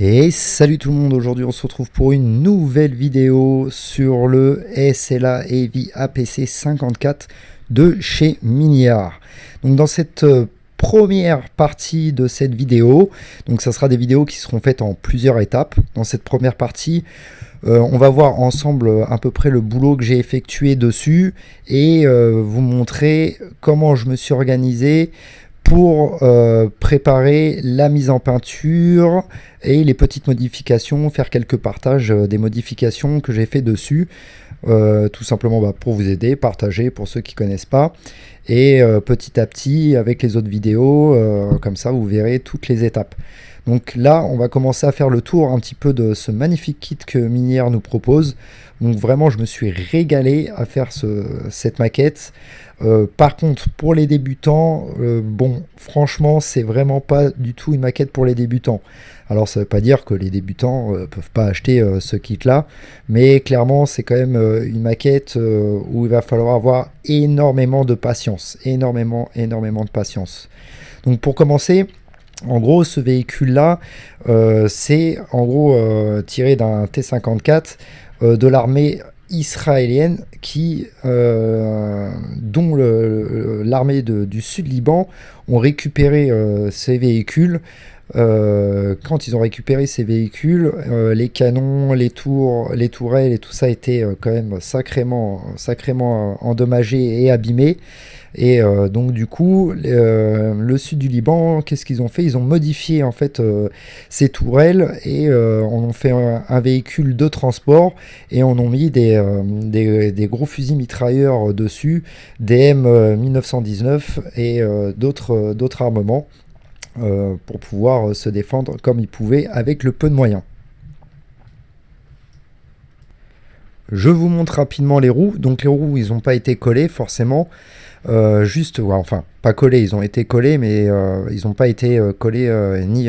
Et salut tout le monde, aujourd'hui on se retrouve pour une nouvelle vidéo sur le SLA Heavy APC 54 de chez Miniar. Donc dans cette euh, première partie de cette vidéo, donc ça sera des vidéos qui seront faites en plusieurs étapes. Dans cette première partie, euh, on va voir ensemble à peu près le boulot que j'ai effectué dessus et euh, vous montrer comment je me suis organisé pour euh, préparer la mise en peinture et les petites modifications, faire quelques partages euh, des modifications que j'ai fait dessus, euh, tout simplement bah, pour vous aider, partager pour ceux qui connaissent pas, et petit à petit avec les autres vidéos, comme ça vous verrez toutes les étapes. Donc là, on va commencer à faire le tour un petit peu de ce magnifique kit que Minière nous propose. Donc vraiment, je me suis régalé à faire cette maquette. Euh, par contre, pour les débutants, euh, bon, franchement, c'est vraiment pas du tout une maquette pour les débutants. Alors, ça veut pas dire que les débutants ne euh, peuvent pas acheter ce kit-là, mais clairement, c'est quand même une maquette où il va falloir avoir énormément de patience, énormément, énormément de patience. Donc, pour commencer, en gros, ce véhicule-là, c'est en gros tiré d'un T-54 de l'armée israélienne qui, euh, dont l'armée du sud Liban ont récupéré euh, ces véhicules. Euh, quand ils ont récupéré ces véhicules, les canons, les tours, les tourelles et tout ça étaient quand même sacrément, sacrément endommagés et abîmés. Et euh, donc du coup, euh, le sud du Liban, qu'est-ce qu'ils ont fait? Ils ont modifié en fait euh, ces tourelles et on ont fait un, véhicule de transport et on a mis des, des, gros fusils mitrailleurs dessus, des M1919 et d'autres armements pour pouvoir se défendre comme ils pouvaient avec le peu de moyens. Je vous montre rapidement les roues. Donc les roues, ils n'ont pas été collés forcément. Euh, juste, enfin, pas collés, ils ont été collés, mais euh, ils n'ont pas été euh, collés ni,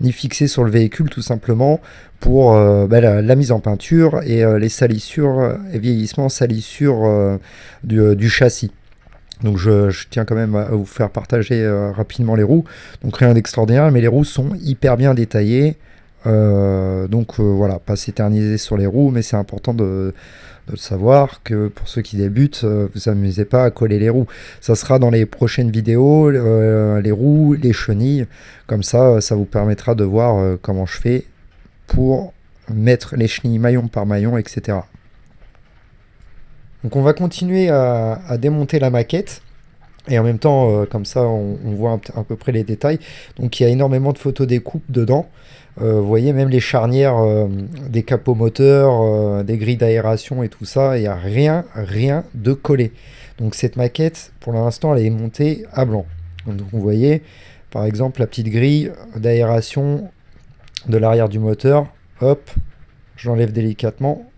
ni fixés sur le véhicule, tout simplement, pour bah, la, mise en peinture et les salissures, et vieillissements, salissures du, du, châssis. Donc je, tiens quand même à vous faire partager rapidement les roues. Donc rien d'extraordinaire, mais les roues sont hyper bien détaillées. donc voilà, pas s'éterniser sur les roues, mais c'est important de, de savoir que pour ceux qui débutent, euh, vous amusez pas à coller les roues. Ça sera dans les prochaines vidéos, euh, les roues, les chenilles. Comme ça, ça vous permettra de voir euh, comment je fais pour mettre les chenilles maillon par maillon, etc. Donc on va continuer à, démonter la maquette. Et en même temps, comme ça, on, voit à peu près les détails. Donc il y a énormément de photos des coupes dedans. Euh, vous voyez même les charnières euh, des capots moteurs, euh, des grilles d'aération et tout ça, il n'y a rien, rien de collé. Donc cette maquette, pour l'instant, elle est montée à blanc. Donc vous voyez, par exemple, la petite grille d'aération de l'arrière du moteur. Hop, je l'enlève délicatement.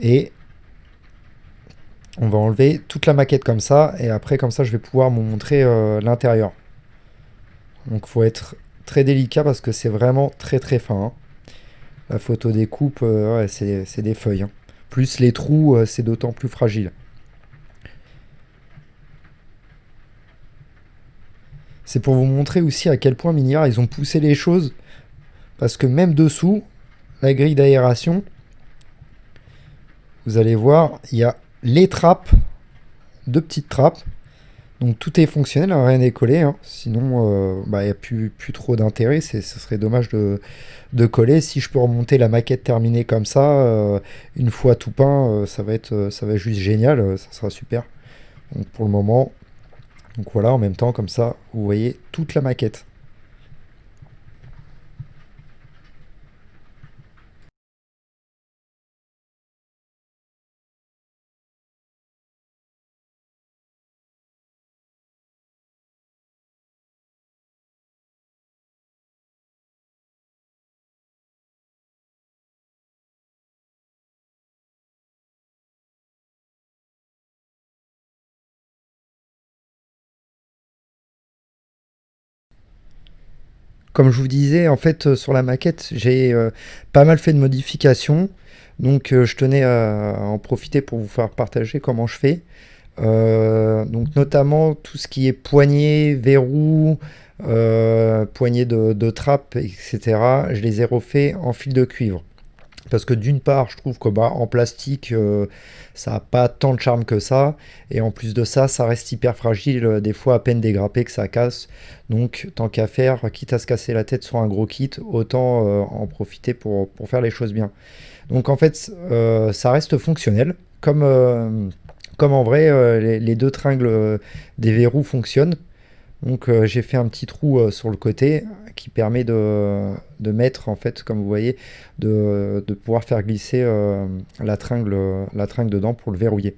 Et on va enlever toute la maquette comme ça. Et après, comme ça, je vais pouvoir vous montrer l'intérieur. Donc faut être très délicat parce que c'est vraiment très très fin. Hein. La photo des coupes, euh, c'est des feuilles. Hein. Plus les trous, euh, c'est d'autant plus fragile. C'est pour vous montrer aussi à quel point Miniar, ils ont poussé les choses. Parce que même dessous, la grille d'aération, vous allez voir, il y a les trappes, deux petites trappes, donc tout est fonctionnel, hein, rien n'est collé, hein. sinon euh, bah, il n'y a plus, plus trop d'intérêt, ce serait dommage de, coller. Si je peux remonter la maquette terminée comme ça, euh, une fois tout peint, euh, ça, va être, ça va juste génial, ça sera super. Donc pour le moment, donc voilà, en même temps comme ça, vous voyez toute la maquette. Comme je vous disais, en fait, euh, sur la maquette, j'ai euh, pas mal fait de modifications. Donc, euh, je tenais à, en profiter pour vous faire partager comment je fais. donc, notamment tout ce qui est poignée, verrou, poignées de, de trappe, etc. Je les ai refaits en fil de cuivre. Parce que d'une part, je trouve que bah, plastique, euh, ça n'a pas tant de charme que ça. Et en plus de ça, ça reste hyper fragile, euh, des fois à peine dégrappé que ça casse. Donc tant qu'à faire, quitte à se casser la tête sur un gros kit, autant euh, en profiter pour, faire les choses bien. Donc en fait, ça reste fonctionnel. Comme, en vrai, les, deux tringles des verrous fonctionnent. Donc euh, j'ai fait un petit trou euh, sur le côté qui permet de, mettre, en fait, comme vous voyez, de, pouvoir faire glisser euh, la, tringle, la tringle dedans pour le verrouiller.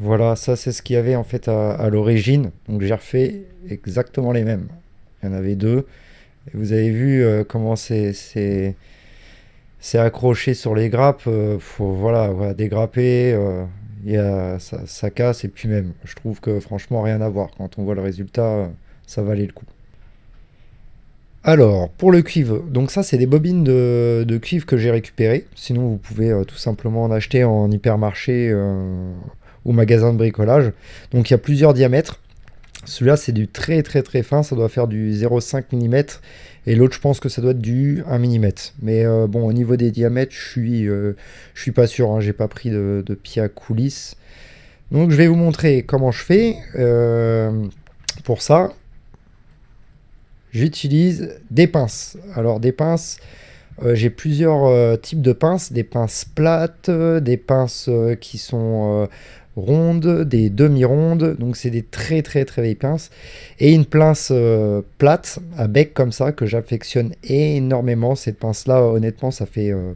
Voilà, ça c'est ce qu'il y avait en fait à, l'origine. Donc j'ai refait exactement les mêmes. Il y en avait deux. Vous avez vu euh, comment c'est accroché sur les grappes. Euh, faut voilà, voilà dégrapper. Euh, y a, ça, casse et puis même. Je trouve que franchement rien à voir. Quand on voit le résultat, ça valait le coup. Alors, pour le cuivre, donc ça c'est des bobines de cuivre que j'ai récupérées. Sinon vous pouvez tout simplement en acheter en hypermarché ou magasin de bricolage. Donc il y a plusieurs diamètres. Celui-là, c'est du très très très fin, ça doit faire du 0,5 mm. Et l'autre, je pense que ça doit être du 1 mm. Mais euh, bon, au niveau des diamètres, je suis, euh, je suis pas sûr. Hein, J'ai pas pris de, pied à coulisses. Donc je vais vous montrer comment je fais. Euh, pour ça, j'utilise des pinces. Alors des pinces, j'ai plusieurs types de pinces. Des pinces plates, des pinces qui sont rondes, des demi-rondes, donc c'est des très très très vieilles pinces, et une pince euh, plate à bec comme ça que j'affectionne énormément. Cette pince-là, honnêtement, ça fait euh,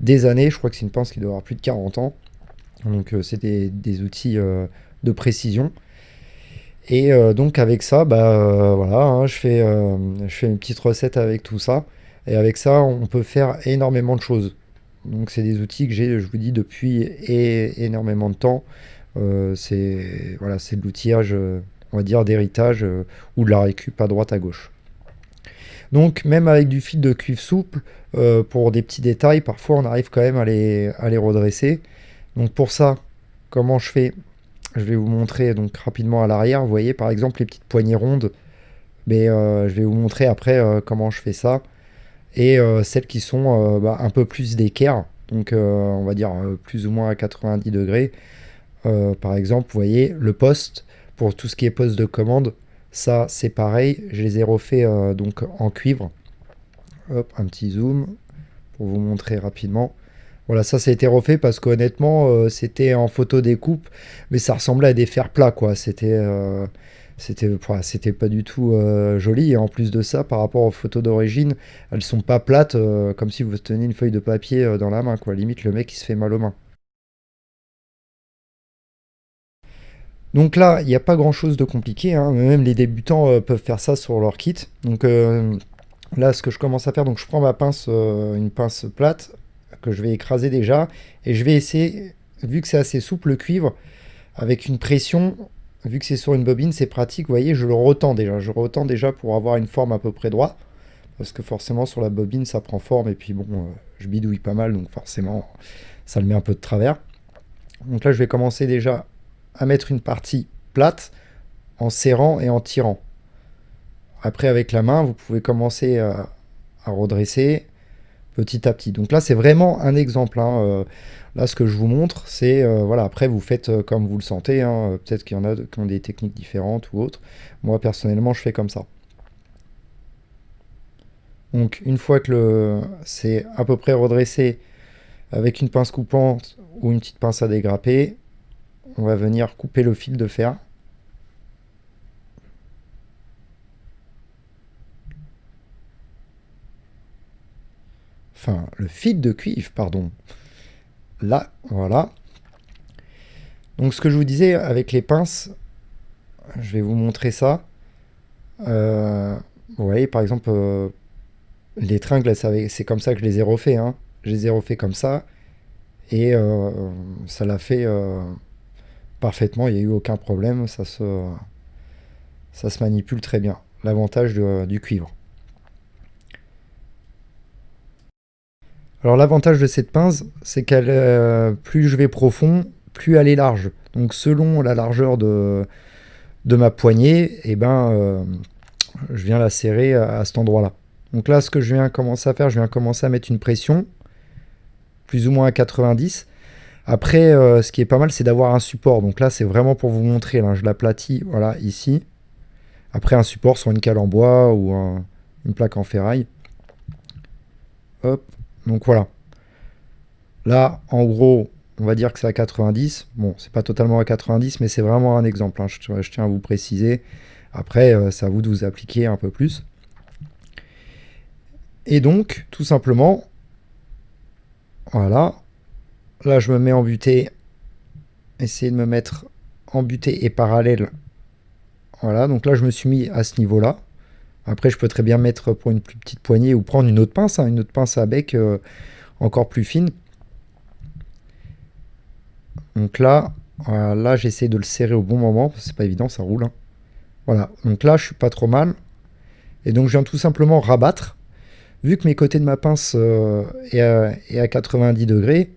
des années, je crois que c'est une pince qui doit avoir plus de 40 ans, donc euh, c'est des, outils de précision. Et donc avec ça, bah voilà, hein, je, fais, je fais une petite recette avec tout ça, et avec ça, on peut faire énormément de choses. Donc c'est des outils que j'ai, je vous dis, depuis énormément de temps. Euh, c'est voilà, de l'outillage, euh, on va dire, d'héritage euh, ou de la récup à droite à gauche. Donc même avec du fil de cuivre souple, pour des petits détails, parfois on arrive quand même à les, redresser. Donc pour ça, comment je fais? Je vais vous montrer donc rapidement à l'arrière. Vous voyez par exemple les petites poignées rondes. Mais je vais vous montrer après comment je fais ça. Et celles qui sont bah, un peu plus d'équerre, donc on va dire plus ou moins à 90 degrés. Euh, par exemple, vous voyez, le poste, pour tout ce qui est poste de commande, ça c'est pareil, je les ai refaits euh, donc en cuivre. Hop, un petit zoom pour vous montrer rapidement. Voilà, ça, ça a été refait parce qu'honnêtement, euh, c'était en photo découpe, mais ça ressemblait à des fers plats, quoi. C'était c'était pas du tout joli. Et en plus de ça, par rapport aux photos d'origine, elles sont pas plates, comme si vous teniez une feuille de papier dans la main, quoi. Limite, le mec, il se fait mal aux mains. Donc là, il n'y a pas grand chose de compliqué, hein. même les débutants euh, peuvent faire ça sur leur kit. Donc euh, là, ce que je commence à faire, donc je prends ma pince, euh, une pince plate, que je vais écraser déjà, et je vais essayer, vu que c'est assez souple le cuivre, avec une pression, vu que c'est sur une bobine, c'est pratique, vous voyez, je le retends déjà, je retends déjà pour avoir une forme à peu près droite, parce que forcément sur la bobine ça prend forme, et puis bon, je bidouille pas mal, donc forcément ça le met un peu de travers. Donc là je vais commencer déjà à mettre une partie plate en serrant et en tirant. Après, avec la main, vous pouvez commencer à, redresser petit à petit. Donc là, c'est vraiment un exemple. Hein. Euh, là, ce que je vous montre, c'est... Euh, voilà, après, vous faites euh, comme vous le sentez. Hein. Peut-être qu'il y en a qui ont des techniques différentes ou autres. Moi, personnellement, je fais comme ça. Donc, une fois que c'est à peu près redressé avec une pince coupante ou une petite pince à dégrapper, on va venir couper le fil de fer. Enfin, le fil de cuivre, pardon. Là, voilà. Donc ce que je vous disais avec les pinces, je vais vous montrer ça. Euh, vous voyez, par exemple, euh, les tringles, c'est comme ça que je les ai refaits. Hein. Je les ai refaits comme ça. Et euh, ça l'a fait parfaitement. Il n'y a eu aucun problème. Ça se, ça se manipule très bien. L'avantage du cuivre. Alors l'avantage de cette pince, c'est qu'elle, plus je vais profond, plus elle est large. Donc selon la largeur de, de ma poignée, eh ben, je viens la serrer à, cet endroit-là. Donc là, ce que je viens commencer à faire, je viens commencer à mettre une pression, plus ou moins à 90. Après, euh, ce qui est pas mal, c'est d'avoir un support. Donc là, c'est vraiment pour vous montrer. Là, je l'aplatis, voilà, ici. Après, un support sur une cale en bois ou une plaque en ferraille. Hop, donc voilà. Là, en gros, on va dire que c'est à 90. Bon, c'est pas totalement à 90, mais c'est vraiment un exemple. Hein. je, tiens à vous préciser. Après, euh, c'est à vous de vous appliquer un peu plus. Et donc, tout simplement, voilà. Là, je me mets en butée. Essayer de me mettre en butée et parallèle. Voilà, donc là, je me suis mis à ce niveau-là. Après, je peux très bien mettre pour une plus petite poignée ou prendre une autre pince, hein, une autre pince à bec euh, encore plus fine. Donc là, j'essaie de le serrer au bon moment, c'est pas évident, ça roule. Hein. Voilà, donc là, je suis pas trop mal. Et donc, je viens tout simplement rabattre. Vu que mes côtés de ma pince euh, est, à, 90 degrés,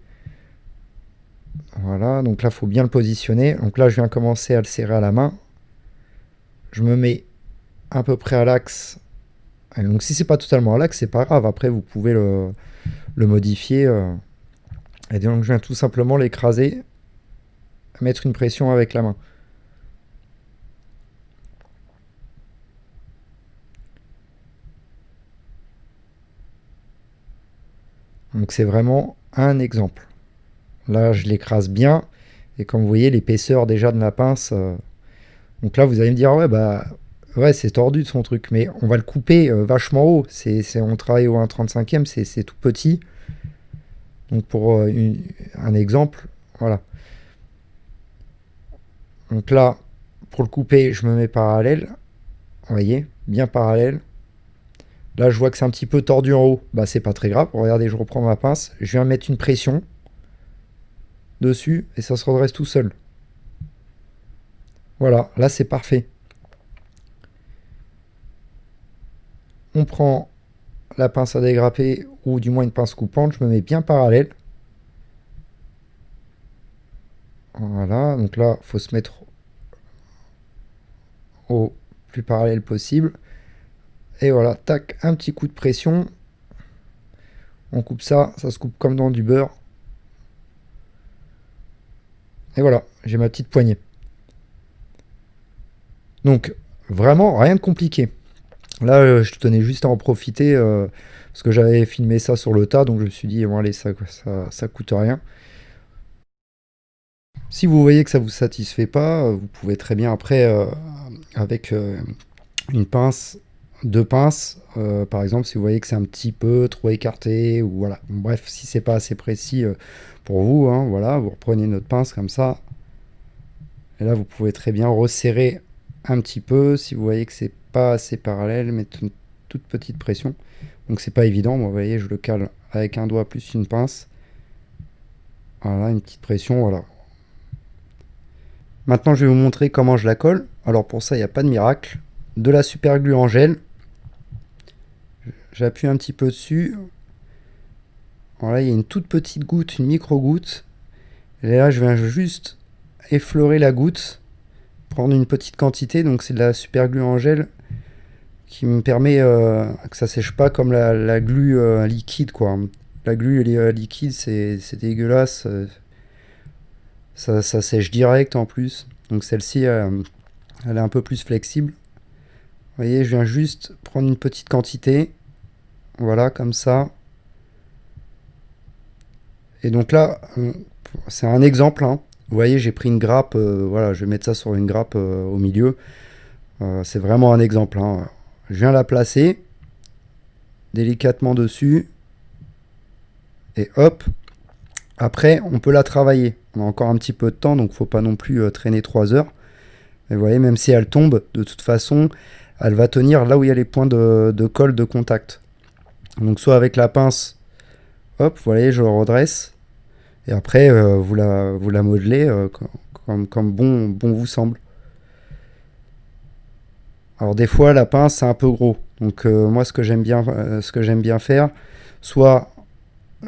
voilà, donc là, il faut bien le positionner. Donc là, je viens commencer à le serrer à la main. Je me mets à peu près à l'axe. Donc si c'est pas totalement à l'axe, c'est pas grave. Après, vous pouvez le, modifier. Euh. Et donc, je viens tout simplement l'écraser, mettre une pression avec la main. Donc c'est vraiment un exemple. Là, je l'écrase bien. Et comme vous voyez, l'épaisseur déjà de la pince... Euh, donc là, vous allez me dire, ouais, bah, ouais, c'est tordu de son truc. Mais on va le couper euh, vachement haut. C'est, on travaille au 1,35e, c'est tout petit. Donc pour euh, un exemple, voilà. Donc là, pour le couper, je me mets parallèle. Vous voyez, bien parallèle. Là, je vois que c'est un petit peu tordu en haut. Bah, c'est pas très grave. Regardez, je reprends ma pince. Je viens mettre une pression dessus et ça se redresse tout seul. Voilà, là, c'est parfait. On prend la pince à dégrapper ou du moins une pince coupante. Je me mets bien parallèle. Voilà, donc là, faut se mettre au plus parallèle possible. Et voilà, tac, un petit coup de pression. On coupe ça, ça se coupe comme dans du beurre. Et voilà, j'ai ma petite poignée. Donc, vraiment, rien de compliqué. Là, euh, je tenais juste à en profiter, euh, parce que j'avais filmé ça sur le tas, donc je me suis dit, bon allez, ça, ça, coûte rien. Si vous voyez que ça vous satisfait pas, euh, vous pouvez très bien après, avec une pince, deux pinces, euh, par exemple, si vous voyez que c'est un petit peu trop écarté, ou voilà. Bref, si c'est pas assez précis euh, pour vous, hein, voilà, vous reprenez notre pince comme ça. Et là, vous pouvez très bien resserrer un petit peu. Si vous voyez que c'est pas assez parallèle, mettre une toute petite pression. Donc c'est pas évident. vous voyez, je le cale avec un doigt plus une pince. Voilà, une petite pression, voilà. Maintenant, je vais vous montrer comment je la colle. Alors pour ça, il n'y a pas de miracle. De la super glue en gel J'appuie un petit peu dessus. Voilà, il y a une toute petite goutte, une micro-goutte. Et là, je viens juste effleurer la goutte, prendre une petite quantité. Donc, c'est de la super glue en gel qui me permet euh, que ça sèche pas comme la, glue euh, liquide, quoi. La glue euh, liquide, c'est dégueulasse. Ça, ça, sèche direct en plus. Donc, celle-ci, elle est un peu plus flexible. Vous voyez, je viens juste prendre une petite quantité voilà, comme ça. Et donc là, c'est un exemple. Hein. Vous voyez, j'ai pris une grappe. Euh, voilà, je vais mettre ça sur une grappe euh, au milieu. Euh, c'est vraiment un exemple. Hein. Je viens la placer délicatement dessus. Et hop. Après, on peut la travailler. On a encore un petit peu de temps, donc faut pas non plus traîner 3 heures. Et vous voyez, même si elle tombe, de toute façon, elle va tenir là où il y a les points de, colle de contact. Donc soit avec la pince, hop, vous voyez, je le redresse. Et après, euh, vous, la, vous modelez euh, comme, bon, bon vous semble. Alors des fois, la pince, c'est un peu gros. Donc moi, ce que j'aime bien, faire, soit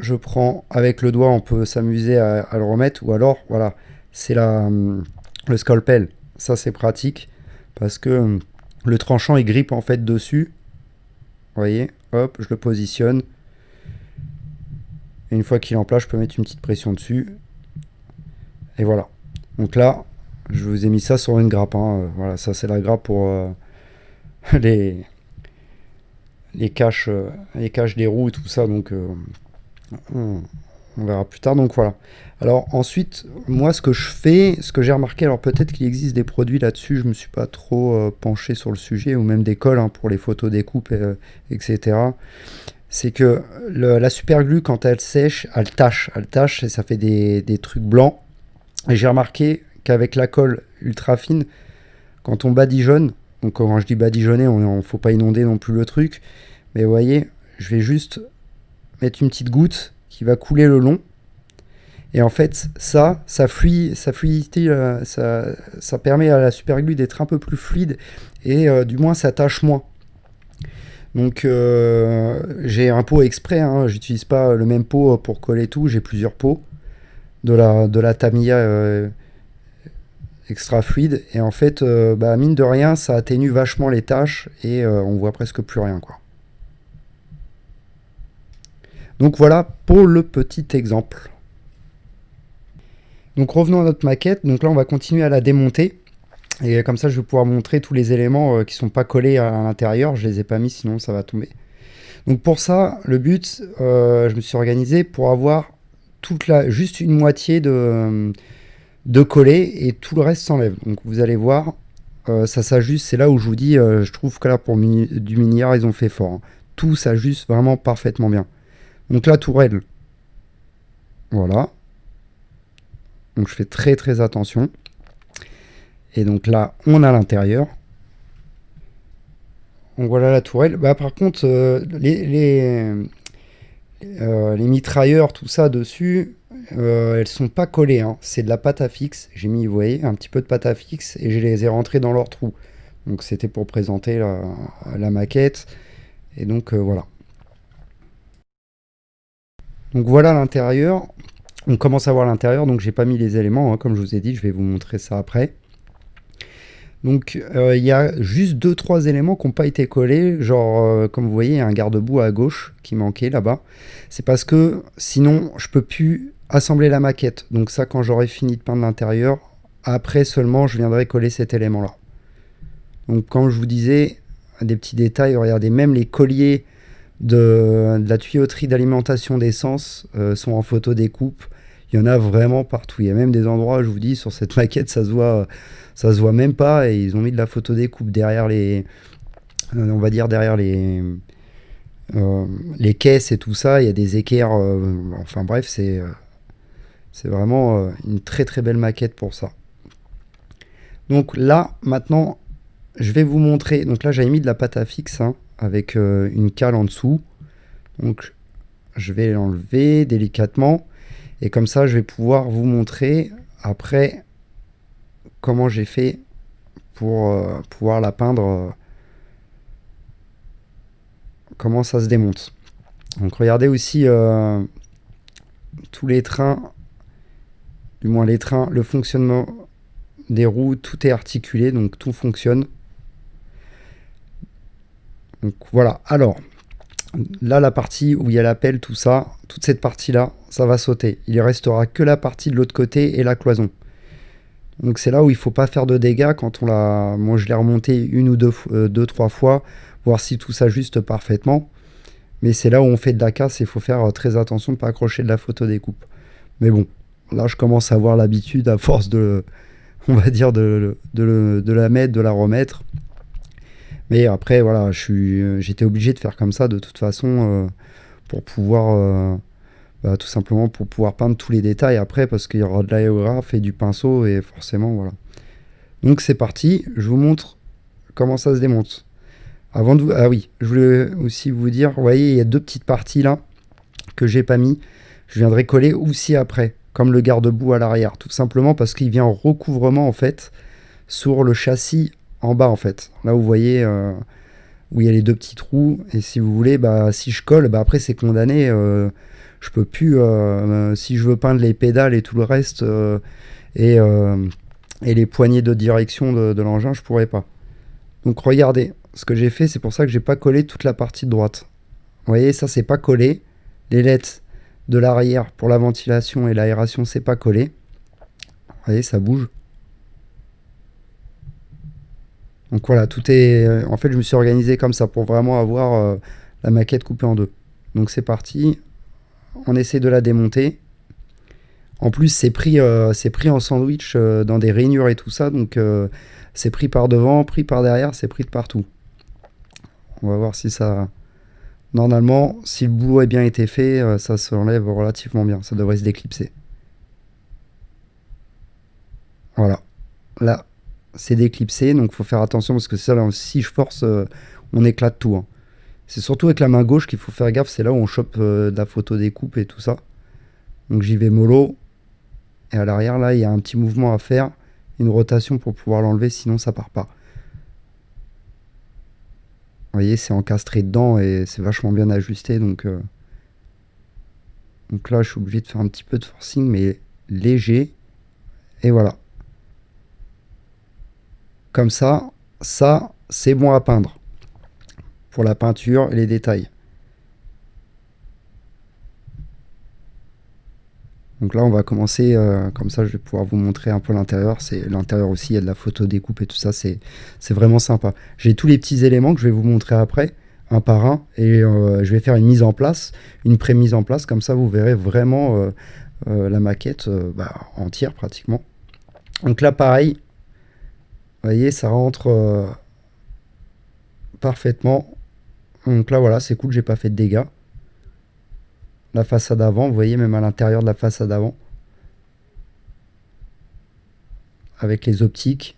je prends avec le doigt, on peut s'amuser à, le remettre, ou alors, voilà, c'est hum, le scalpel. Ça, c'est pratique, parce que hum, le tranchant, il grippe en fait dessus. Vous voyez, hop, je le positionne. Et une fois qu'il est en place, je peux mettre une petite pression dessus. Et voilà. Donc là, je vous ai mis ça sur une grappe. Hein. Voilà, ça c'est la grappe pour euh, les, les caches, euh, les caches des roues et tout ça. Donc euh, on, verra plus tard. Donc voilà. Alors ensuite, moi ce que je fais, ce que j'ai remarqué, alors peut-être qu'il existe des produits là-dessus, je me suis pas trop euh, penché sur le sujet, ou même des cols hein, pour les photos découpes, etc. C'est que la super glue, quand elle sèche, elle tâche, elle tâche et ça fait des, des trucs blancs. Et j'ai remarqué qu'avec la colle ultra fine, quand on badigeonne, donc quand je dis badigeonner, il ne faut pas inonder non plus le truc. Mais vous voyez, je vais juste mettre une petite goutte qui va couler le long. Et en fait, ça, ça, fluide, ça fluidité, euh, ça, permet à la super glue d'être un peu plus fluide et euh, du moins ça tâche moins. Donc euh, j'ai un pot exprès, hein, j'utilise pas le même pot pour coller tout, j'ai plusieurs pots de la, de extra fluide. Et en fait, bah, mine de rien, ça atténue vachement les tâches et on voit presque plus rien. quoi. Donc voilà pour le petit exemple. Donc revenons à notre maquette. Donc là, on va continuer à la démonter. Et comme ça, je vais pouvoir montrer tous les éléments euh, qui sont pas collés à l'intérieur. Je les ai pas mis, sinon ça va tomber. Donc pour ça, le but, je me suis organisé pour avoir toute la, juste une moitié de, de coller et tout le reste s'enlève. Donc vous allez voir, euh, ça s'ajuste. C'est là où je vous dis, euh, je trouve que là pour du miniard, ils ont fait fort. Hein. Tout s'ajuste vraiment parfaitement bien. Donc la tourelle, voilà. Donc je fais très très attention. Et donc là, on a l'intérieur. Donc voilà la tourelle. Bah, par contre, euh, les, les, les, mitrailleurs, tout ça dessus, euh, elles sont pas collées, hein. c'est de la pâte à fixe. J'ai mis, vous voyez, un petit peu de pâte à fixe et je les ai rentrées dans leur trou. Donc c'était pour présenter la, maquette. Et donc euh, voilà. Donc voilà l'intérieur. On commence à voir l'intérieur, donc j'ai pas mis les éléments, hein. comme je vous ai dit, je vais vous montrer ça après. Donc euh, il y a juste 2-3 éléments qui n'ont pas été collés, genre comme vous voyez, il y a un garde-boue à gauche qui manquait là-bas. C'est parce que sinon je peux plus assembler la maquette. Donc ça, quand j'aurai fini de peindre l'intérieur, après seulement, je viendrai coller cet élément-là. Donc quand je vous disais, des petits détails, regardez, même les colliers de, la tuyauterie d'alimentation d'essence euh, sont en photo découpe. Il y en a vraiment partout. Il y a même des endroits, je vous dis, sur cette maquette, ça se voit, se voit même pas. Et ils ont mis de la photo découpe derrière les, on va dire derrière les, euh, les caisses et tout ça. Il y a des équerres. Euh, enfin bref, c'est c'est vraiment euh, une très très belle maquette pour ça. Donc là, maintenant, je vais vous montrer. Donc là, j'avais mis de la pâte à fixe hein, avec euh, une cale en dessous. Donc je vais l'enlever délicatement. Et comme ça, je vais pouvoir vous montrer après comment j'ai fait pour euh, pouvoir la peindre. comment ça se démonte. Donc regardez aussi tous les trains du moins les trains, le fonctionnement des roues, tout est articulé, donc tout fonctionne. Donc voilà, alors, là la partie où il y a l'appel, tout ça, toute cette partie-là, ça va sauter. Il ne restera que la partie de l'autre côté et la cloison. Donc c'est là où il ne faut pas faire de dégâts quand on l'a... Moi je l'ai remonté une ou deux, euh, deux, trois fois, voir si tout s'ajuste parfaitement. Mais c'est là où on fait de la casse et il faut faire euh, très attention de ne pas accrocher de la photo découpe. Mais bon, là, je commence à avoir l'habitude, à force de, on va dire, de, la mettre, de la remettre. Mais après, voilà, j'étais obligé de faire comme ça de toute façon euh, pour pouvoir, euh, bah, tout simplement pour pouvoir peindre tous les détails après parce qu'il y aura de l'aérographe et du pinceau et forcément, voilà. Donc c'est parti, je vous montre comment ça se démonte. Avant de Ah oui, je voulais aussi vous dire, vous voyez, il y a deux petites parties là que j'ai pas mis. Je viendrai coller aussi après, comme le garde-boue à l'arrière, tout simplement parce qu'il vient en recouvrement en fait sur le châssis en bas en fait. Là vous voyez euh, où il y a les deux petits trous et si vous voulez, bah si je colle, bah après c'est condamné. Euh, je peux plus, euh, si je veux peindre les pédales et tout le reste et, et les poignées de direction de, de l'engin, je pourrais pas. Donc regardez, ce que j'ai fait, c'est pour ça que j'ai pas collé toute la partie de droite. Vous voyez, ça c'est pas collé. Les lettres de l'arrière pour la ventilation et l'aération, c'est pas collé. Vous voyez, ça bouge. Donc voilà, tout est... Euh, en fait, je me suis organisé comme ça pour vraiment avoir euh, la maquette coupée en deux. Donc c'est parti. On essaie de la démonter. En plus, c'est pris, euh, pris en sandwich dans des rainures et tout ça. Donc c'est pris par devant, pris par derrière, c'est pris de partout. On va voir si ça... Normalement, si le boulot a bien été fait, ça se relativement bien. Ça devrait se déclipser. Voilà. Là, c'est déclipsé, donc il faut faire attention parce que ça, si je force, euh, on éclate tout. Hein. C'est surtout avec la main gauche qu'il faut faire gaffe. C'est là où on chope euh, de la photo découpe et tout ça. Donc j'y vais mollo. Et à l'arrière, là, il y a un petit mouvement à faire. Une rotation pour pouvoir l'enlever, sinon ça part pas. Vous voyez, c'est encastré dedans et c'est vachement bien ajusté. Donc, euh, donc là, je suis obligé de faire un petit peu de forcing, mais léger. Et voilà. Comme ça, ça, c'est bon à peindre. Pour la peinture et les détails. Donc là, on va commencer, euh, comme ça, je vais pouvoir vous montrer un peu l'intérieur. C'est L'intérieur aussi, il y a de la photo découpe et tout ça, c'est vraiment sympa. J'ai tous les petits éléments que je vais vous montrer après, un par un, et euh, je vais faire une mise en place, une pré-mise en place, comme ça, vous verrez vraiment euh, la maquette bah, entière, pratiquement. Donc là, pareil, vous voyez, ça rentre parfaitement. Donc là, voilà, c'est cool, j'ai pas fait de dégâts la façade avant. Vous voyez, même à l'intérieur de la façade avant. Avec les optiques.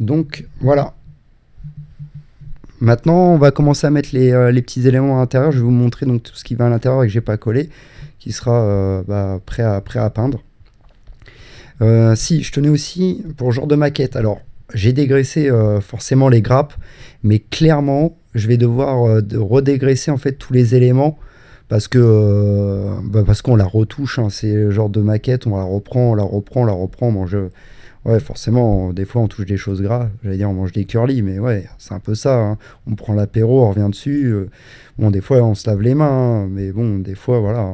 Donc, voilà. Maintenant, on va commencer à mettre euh, les, petits éléments à l'intérieur. Je vais vous montrer donc tout ce qui va à l'intérieur et que j'ai pas collé, qui sera euh, bah, prêt, à, peindre. Euh, si, je tenais aussi pour le genre de maquette. Alors, j'ai dégraissé euh, forcément les grappes, mais clairement, je vais devoir redégraisser en fait tous les éléments parce que bah, parce qu'on la retouche. Hein. c'est le genre de maquette, on la reprend, on la reprend, on la reprend. Bon, ouais, forcément, des fois on touche des choses graves. J'allais dire on mange des curly, mais ouais, c'est un peu ça. Hein. On prend l'apéro, on revient dessus. bon, des fois on se lave les mains, hein. mais bon, des fois voilà,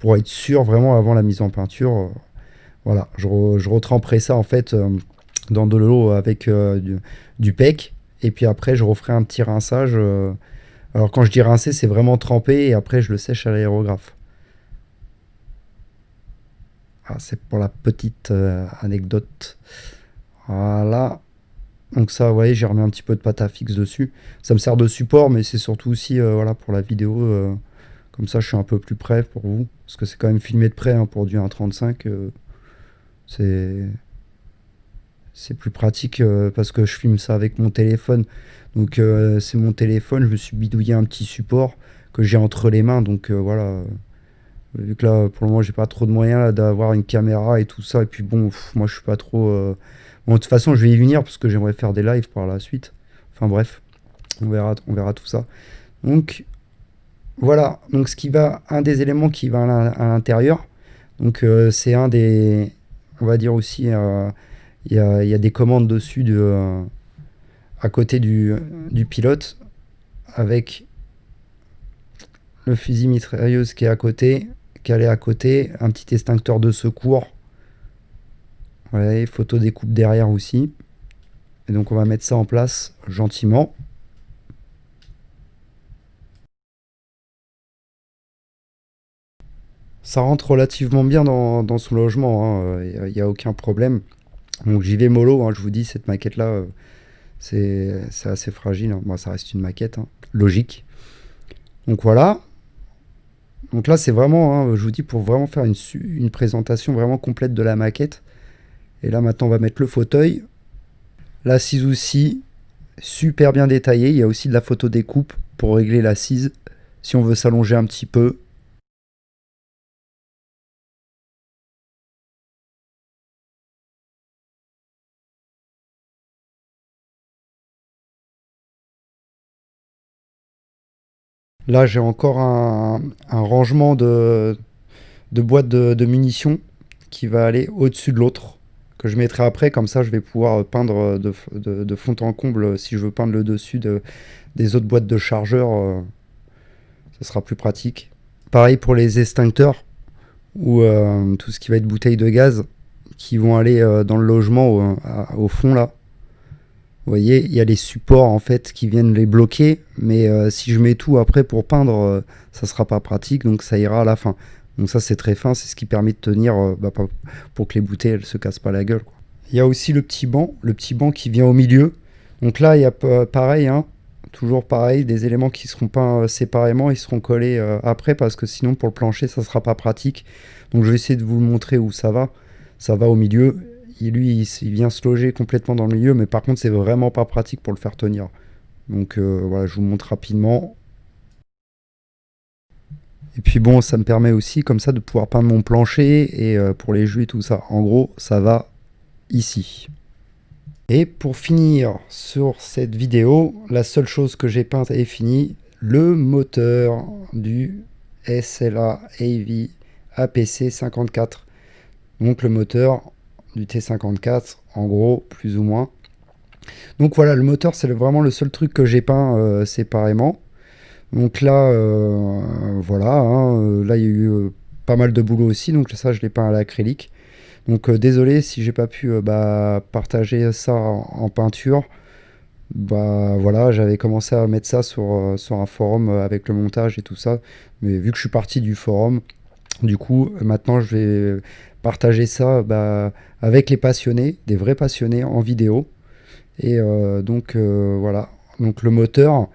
pour être sûr vraiment avant la mise en peinture, voilà, je, retremperai ça en fait dans de l'eau avec euh, du, pec. Et puis après, je referai un petit rinçage. Euh. alors quand je dis rincer, c'est vraiment trempé et après je le sèche à l'aérographe. Ah, c'est pour la petite euh, anecdote. Voilà. Donc ça, vous voyez, j'ai remis un petit peu de pâte à fixe dessus. Ça me sert de support, mais c'est surtout aussi voilà, pour la vidéo. Comme ça, je suis un peu plus près pour vous. Parce que c'est quand même filmé de près hein, pour du 1.35. c'est c'est plus pratique euh, parce que je filme ça avec mon téléphone. Donc euh, c'est mon téléphone, je me suis bidouillé un petit support que j'ai entre les mains. Donc euh, voilà, vu que là pour le moment j'ai pas trop de moyens d'avoir une caméra et tout ça. Et puis bon, moi je suis pas trop... Bon, de toute façon je vais y venir parce que j'aimerais faire des lives par la suite. Enfin bref, on verra, on verra tout ça. Donc voilà, donc ce qui va, un des éléments qui va à l'intérieur, donc c'est un des, on va dire aussi, il y a, des commandes dessus de, euh, à côté du, pilote avec le fusil mitrailleuse qui est à côté, calé à côté, un petit extincteur de secours. Ouais, photo découpe derrière aussi. Et donc on va mettre ça en place gentiment. Ça rentre relativement bien dans, son logement, il hein. n'y a, aucun problème. Donc j'y vais mollo, hein, je vous dis, cette maquette-là, euh, c'est assez fragile. Moi, hein. ça reste une maquette, hein. logique. Donc voilà. Donc là, c'est vraiment, je vous dis, pour vraiment faire une, une, présentation vraiment complète de la maquette. Et là maintenant on va mettre le fauteuil. L'assise aussi, super bien détaillée. Il y a aussi de la photo découpe pour régler l'assise si on veut s'allonger un petit peu. Là, j'ai encore un, rangement de, boîtes de, munitions qui va aller au-dessus de l'autre, que je mettrai après. Comme ça, je vais pouvoir peindre de, fond en comble si je veux peindre le dessus des autres boîtes de chargeurs. Euh, ce sera plus pratique. Pareil pour les extincteurs ou euh, tout ce qui va être bouteilles de gaz qui vont aller euh, dans le logement au fond là. Vous voyez, il y a les supports en fait qui viennent les bloquer, mais euh, si je mets tout après pour peindre, euh, ça sera pas pratique, donc ça ira à la fin. Donc ça c'est très fin, c'est ce qui permet de tenir euh, bah, pour que les bouteilles elles se cassent pas la gueule. Il y a aussi le petit banc, le petit banc qui vient au milieu. Donc là il y a pareil, hein, toujours pareil, des éléments qui seront peints séparément, ils seront collés après parce que sinon pour le plancher ça sera pas pratique. Donc je vais essayer de vous montrer où ça va. Ça va au milieu lui, il, vient se loger complètement dans le milieu, mais par contre, c'est vraiment pas pratique pour le faire tenir. Donc euh, voilà, je vous montre rapidement. Et puis bon, ça me permet aussi comme ça de pouvoir peindre mon plancher et euh, pour les jus et tout ça. En gros, ça va ici. Et pour finir sur cette vidéo, la seule chose que j'ai peinte est finie, le moteur du SLA AV APC 54. Donc le moteur du T54, en gros, plus ou moins. Donc voilà, le moteur, c'est vraiment le seul truc que j'ai peint euh, séparément. Donc là, euh, voilà, hein, euh, là il y a eu pas mal de boulot aussi, donc ça je l'ai peint à l'acrylique. Donc désolé si j'ai pas pu bah, partager ça en, peinture. Bah voilà, j'avais commencé à mettre ça sur, sur un forum avec le montage et tout ça. Mais vu que je suis parti du forum, du coup maintenant je vais partager ça bah, avec les passionnés, des vrais passionnés en vidéo. Et euh, donc euh, voilà, donc le moteur,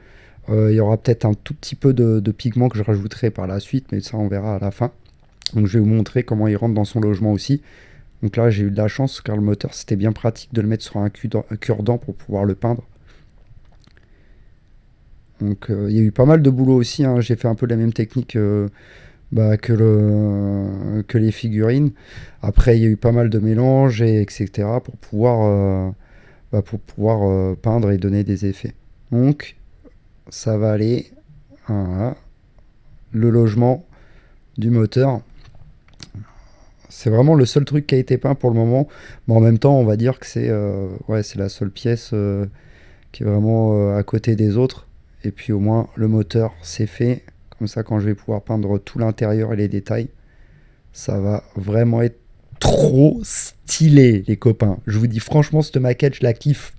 euh, il y aura peut-être un tout petit peu de, pigment que je rajouterai par la suite, mais ça on verra à la fin. Donc je vais vous montrer comment il rentre dans son logement aussi. Donc là j'ai eu de la chance car le moteur c'était bien pratique de le mettre sur un cure-dent pour pouvoir le peindre. Donc il y a eu pas mal de boulot aussi, hein. j'ai fait un peu la même technique bah, que, le, que les figurines. Après, il y a eu pas mal de mélanges, et etc. pour pouvoir, euh, bah, pour pouvoir euh, peindre et donner des effets. Donc, ça va aller. Le logement du moteur. C'est vraiment le seul truc qui a été peint pour le moment. Mais en même temps, on va dire que c'est euh, la seule pièce qui est vraiment à côté des autres. Et puis au moins, le moteur, c'est fait. Comme ça, quand je vais pouvoir peindre tout l'intérieur et les détails, ça va vraiment être trop stylé, les copains. Je vous dis franchement, cette maquette, je la kiffe.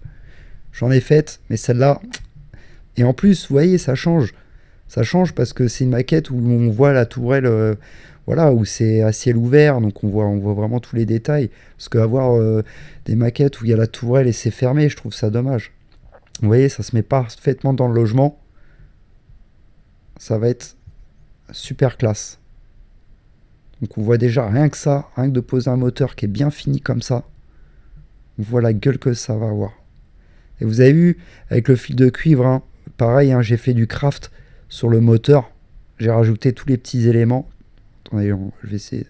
J'en ai faite, mais celle-là... Et en plus, vous voyez, ça change. Ça change parce que c'est une maquette où on voit la tourelle, euh, voilà, où c'est à ciel ouvert, donc on voit, vraiment tous les détails. Parce qu'avoir euh, des maquettes où il y a la tourelle et c'est fermé, je trouve ça dommage. Vous voyez, ça se met parfaitement dans le logement ça va être super classe. Donc on voit déjà rien que ça, rien que de poser un moteur qui est bien fini comme ça, on voit la gueule que ça va avoir. Et vous avez vu, avec le fil de cuivre, hein, pareil, hein, j'ai fait du craft sur le moteur, j'ai rajouté tous les petits éléments. Attendez, je vais essayer.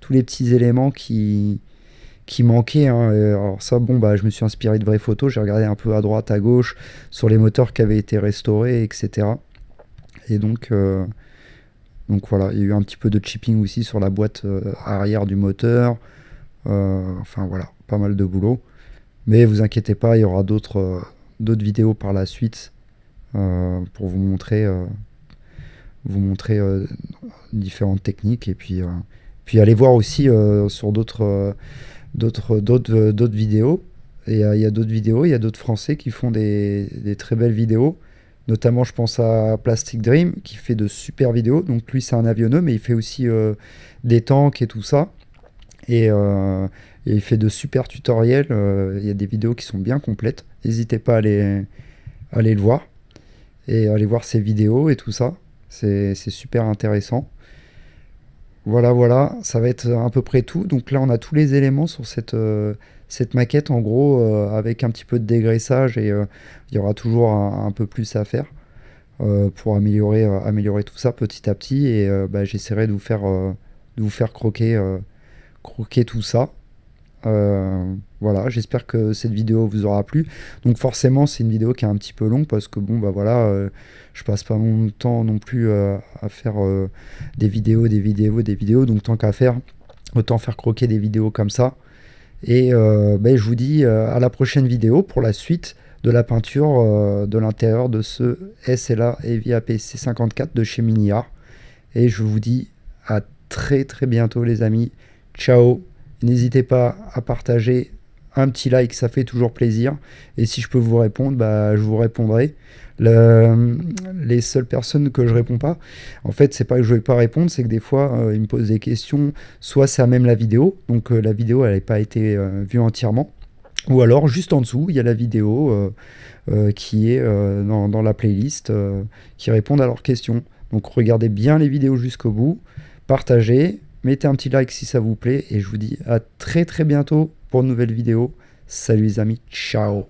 Tous les petits éléments qui, qui manquaient. Hein. Alors ça, bon, bah, je me suis inspiré de vraies photos, j'ai regardé un peu à droite, à gauche, sur les moteurs qui avaient été restaurés, etc. Et donc, euh, donc voilà, il y a eu un petit peu de chipping aussi sur la boîte euh, arrière du moteur. Euh, enfin voilà, pas mal de boulot. Mais vous inquiétez pas, il y aura d'autres d'autres vidéos par la suite pour vous montrer, vous montrer différentes techniques et puis, puis allez voir aussi sur d'autres d'autres d'autres vidéos. Et il y a d'autres vidéos, il y a d'autres Français qui font des, des, très belles vidéos. Notamment, je pense à Plastic Dream qui fait de super vidéos. Donc lui, c'est un avionneux, mais il fait aussi euh, des tanks et tout ça. Euh, et, il fait de super tutoriels. Euh, il y a des vidéos qui sont bien complètes. N'hésitez pas à aller, aller le voir et aller voir ses vidéos et tout ça. C'est super intéressant. Voilà, voilà, ça va être à peu près tout. Donc là, on a tous les éléments sur cette, cette maquette, en gros, avec un petit peu de dégraissage et il y aura toujours un, peu plus à faire pour améliorer, améliorer tout ça petit à petit. Et bah, j'essaierai de vous faire, de vous faire croquer, croquer tout ça. Euh, voilà, j'espère que cette vidéo vous aura plu. Donc forcément, c'est une vidéo qui est un petit peu longue parce que bon, bah voilà, euh, je passe pas mon temps non plus euh, à faire des vidéos, des vidéos, des vidéos. Donc tant qu'à faire, autant faire croquer des vidéos comme ça. Et ben, je vous dis à la prochaine vidéo pour la suite de la peinture de l'intérieur de ce SLA Heavy APC 54 de chez Miniar. Et je vous dis à très très bientôt les amis. Ciao N'hésitez pas à partager un petit like, ça fait toujours plaisir. Et si je peux vous répondre, bah, je vous répondrai. Les seules personnes que je réponds pas, en fait, c'est pas que je vais pas répondre, c'est que des fois, euh, ils me posent des questions. Soit c'est à même la vidéo, donc euh, la vidéo, elle n'a pas été euh, vue entièrement. Ou alors, juste en dessous, il y a la vidéo qui est dans, dans, la playlist qui répond à leurs questions. Donc, regardez bien les vidéos jusqu'au bout, partagez, Mettez un petit like si ça vous plaît et je vous dis à très très bientôt pour une nouvelle vidéo. Salut les amis, ciao